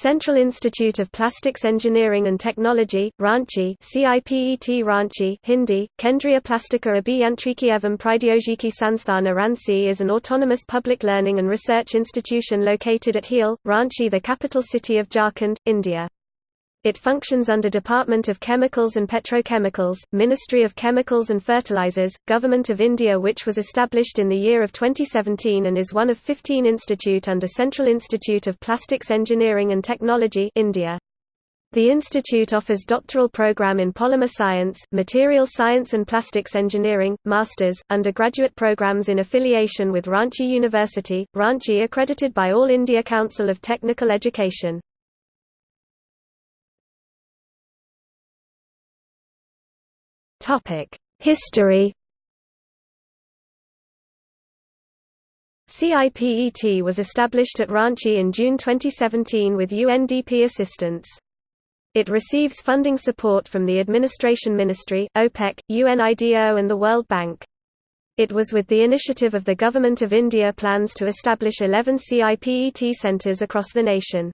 Central Institute of Plastics Engineering and Technology, Ranchi CIPET Ranchi Hindi, Kendriya Plastika Abhiyantriki Evam Pradyogiki Sansthana Ranchi is an autonomous public learning and research institution located at Hehal, Ranchi the capital city of Jharkhand, India. It functions under Department of Chemicals and Petrochemicals, Ministry of Chemicals and Fertilizers, Government of India which was established in the year of 2017 and is one of 15 institute under Central Institute of Plastics Engineering and Technology India. The institute offers doctoral program in polymer science, material science and plastics engineering, masters, undergraduate programs in affiliation with Ranchi University, Ranchi accredited by All India Council of Technical Education. History CIPET was established at Ranchi in June 2017 with UNDP assistance. It receives funding support from the Administration Ministry, OPEC, UNIDO and the World Bank. It was with the initiative of the Government of India plans to establish 11 CIPET centres across the nation.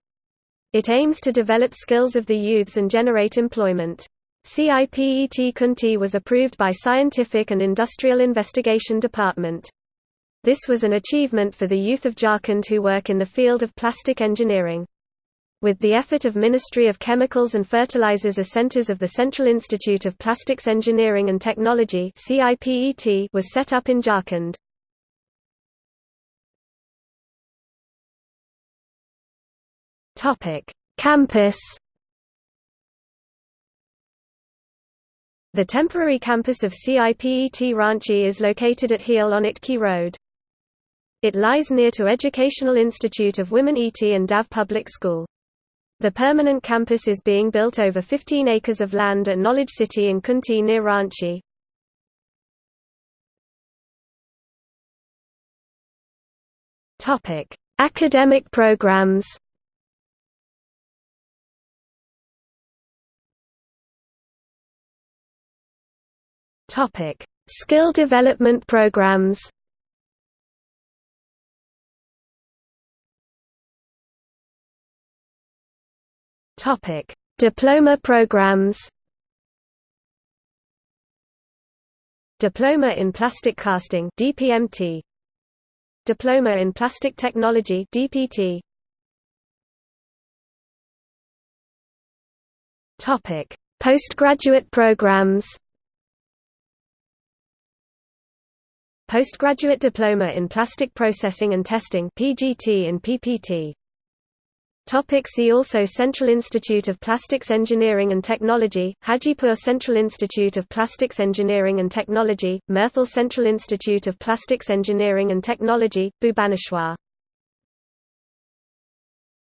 It aims to develop skills of the youths and generate employment. CIPET Khunti was approved by Scientific and Industrial Investigation Department. This was an achievement for the youth of Jharkhand who work in the field of plastic engineering. With the effort of Ministry of Chemicals and Fertilizers centers of the Central Institute of Plastics Engineering and Technology was set up in Jharkhand. Campus The temporary campus of CIPET Ranchi is located at Hehal on Itki Road. It lies near to Educational Institute of Women ET and DAV Public School. The permanent campus is being built over 15 acres of land at Knowledge City in Khunti near Ranchi. Academic programs Topic: Skill development programs. Topic: Diploma programs. Diploma in Plastic Casting (DPMT). Diploma in Plastic Technology (DPT). Topic: Postgraduate programs. Postgraduate Diploma in Plastic Processing and Testing PGT and PPT. Topic see also Central Institute of Plastics Engineering and Technology, Hajipur Central Institute of Plastics Engineering and Technology, Murthal Central Institute of Plastics Engineering and Technology, Bhubaneswar